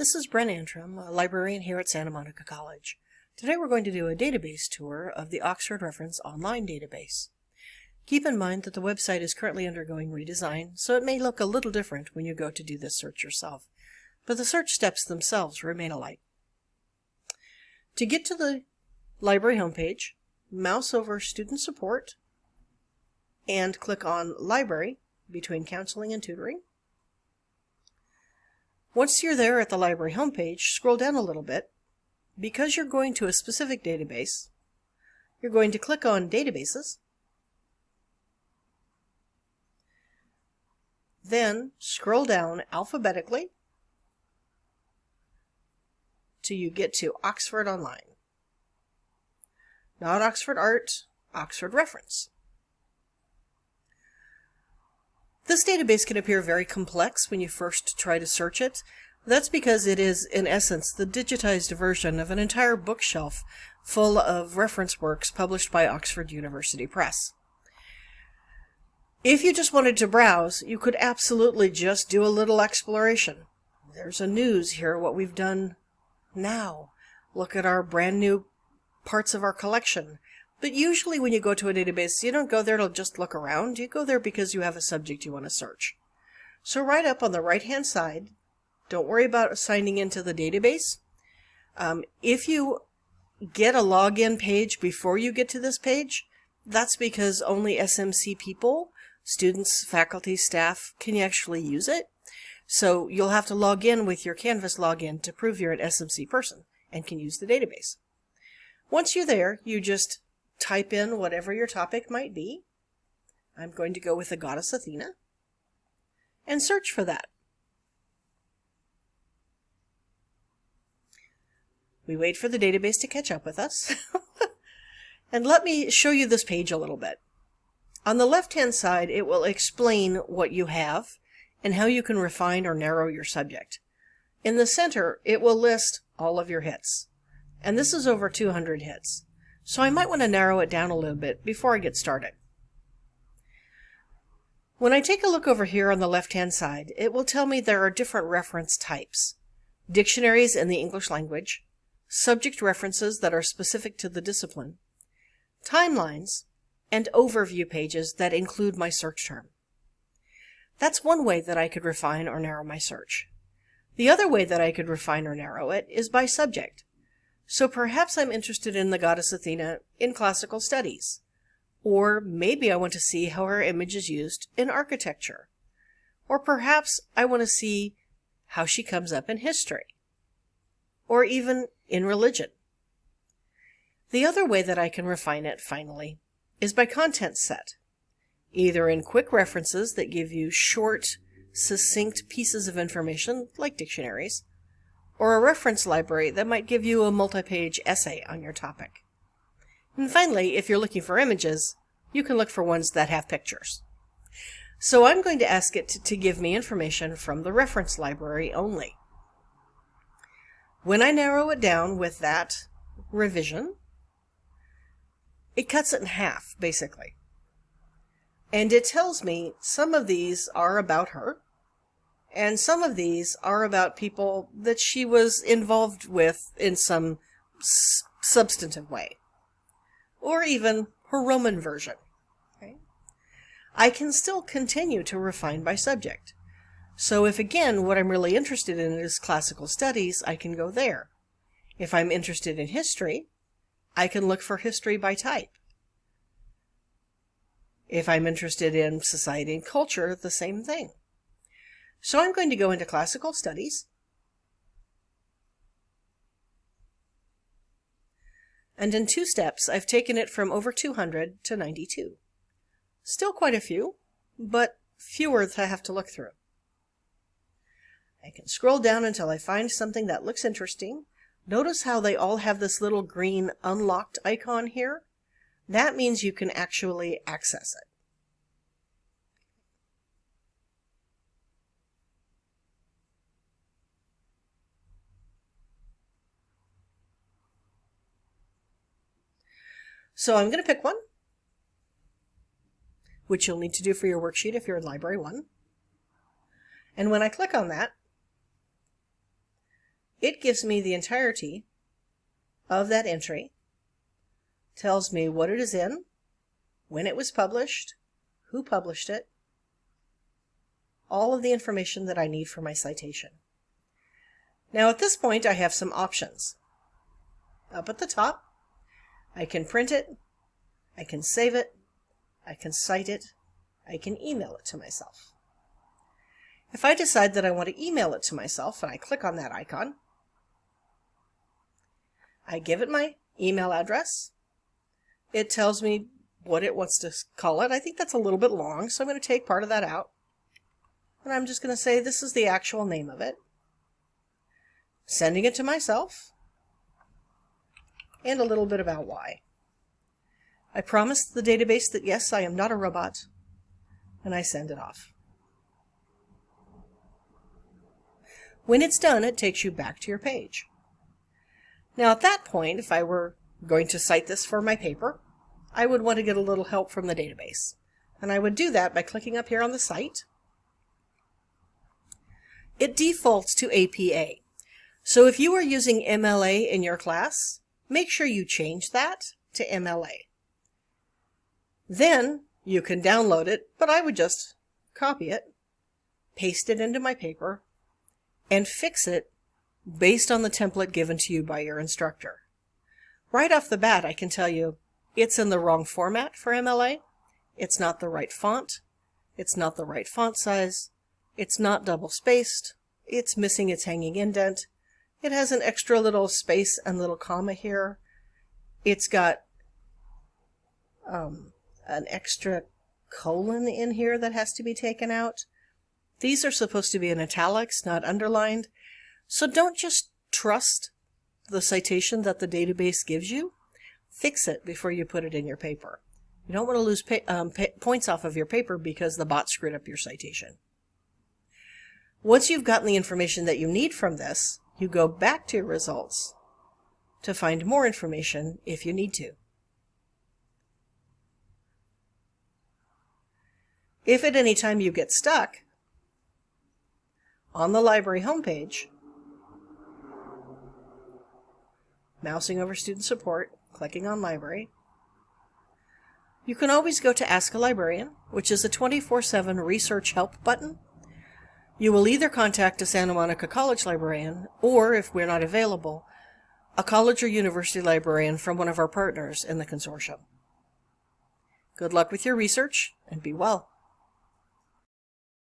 This is Bren Antrim, a librarian here at Santa Monica College. Today we're going to do a database tour of the Oxford Reference Online database. Keep in mind that the website is currently undergoing redesign, so it may look a little different when you go to do this search yourself, but the search steps themselves remain alike. To get to the library homepage, mouse over Student Support and click on Library between Counseling and Tutoring. Once you're there at the library homepage, scroll down a little bit. Because you're going to a specific database, you're going to click on Databases. Then scroll down alphabetically till you get to Oxford Online. Not Oxford Art, Oxford Reference. This database can appear very complex when you first try to search it. That's because it is, in essence, the digitized version of an entire bookshelf full of reference works published by Oxford University Press. If you just wanted to browse, you could absolutely just do a little exploration. There's a news here, what we've done now. Look at our brand new parts of our collection. But usually when you go to a database, you don't go there to just look around. You go there because you have a subject you want to search. So right up on the right-hand side, don't worry about signing into the database. Um, if you get a login page before you get to this page, that's because only SMC people, students, faculty, staff, can actually use it. So you'll have to log in with your Canvas login to prove you're an SMC person and can use the database. Once you're there, you just type in whatever your topic might be. I'm going to go with the goddess Athena and search for that. We wait for the database to catch up with us. and let me show you this page a little bit. On the left-hand side, it will explain what you have and how you can refine or narrow your subject. In the center, it will list all of your hits. And this is over 200 hits so I might want to narrow it down a little bit before I get started. When I take a look over here on the left-hand side, it will tell me there are different reference types. Dictionaries in the English language, subject references that are specific to the discipline, timelines, and overview pages that include my search term. That's one way that I could refine or narrow my search. The other way that I could refine or narrow it is by subject. So perhaps I'm interested in the goddess Athena in classical studies. Or maybe I want to see how her image is used in architecture. Or perhaps I want to see how she comes up in history. Or even in religion. The other way that I can refine it, finally, is by content set, either in quick references that give you short, succinct pieces of information, like dictionaries, or a reference library that might give you a multi-page essay on your topic. And finally, if you're looking for images, you can look for ones that have pictures. So I'm going to ask it to, give me information from the reference library only. When I narrow it down with that revision, it cuts it in half, basically. And it tells me some of these are about her, and some of these are about people that she was involved with in some substantive way. Or even her Roman version. Okay? I can still continue to refine by subject. So if again what I'm really interested in is classical studies, I can go there. If I'm interested in history, I can look for history by type. If I'm interested in society and culture, the same thing. So I'm going to go into classical studies. And in two steps, I've taken it from over 200 to 92. Still quite a few, but fewer that I have to look through. I can scroll down until I find something that looks interesting. Notice how they all have this little green unlocked icon here? That means you can actually access it. So I'm going to pick one, which you'll need to do for your worksheet if you're in Library 1. And when I click on that, It gives me the entirety of that entry, tells me what it is in, when it was published, who published it, all of the information that I need for my citation. Now at this point I have some options. Up at the top, I can print it, I can save it, I can cite it, I can email it to myself. If I decide that I want to email it to myself and I click on that icon, I give it my email address. It tells me what it wants to call it. I think that's a little bit long, so I'm going to take part of that out. And I'm just going to say this is the actual name of it. Sending it to myself. And a little bit about why. I promise the database that yes, I am not a robot. And I send it off. When it's done, it takes you back to your page. Now at that point, if I were going to cite this for my paper, I would want to get a little help from the database. And I would do that by clicking up here on the cite. It defaults to APA. So if you are using MLA in your class, make sure you change that to MLA. Then you can download it, but I would just copy it, paste it into my paper, and fix it based on the template given to you by your instructor. Right off the bat, I can tell you it's in the wrong format for MLA. It's not the right font. It's not the right font size. It's not double spaced. It's missing its hanging indent. It has an extra little space and little comma here. It's got um, an extra colon in here that has to be taken out. These are supposed to be in italics, not underlined. So don't just trust the citation that the database gives you. Fix it before you put it in your paper. You don't want to lose um, points off of your paper because the bot screwed up your citation. Once you've gotten the information that you need from this, you go back to your results to find more information if you need to. If at any time you get stuck, on the library homepage, mousing over student support, clicking on library. You can always go to Ask a Librarian, which is a 24-7 research help button. You will either contact a Santa Monica College librarian, or if we're not available, a college or university librarian from one of our partners in the consortium. Good luck with your research, and be well.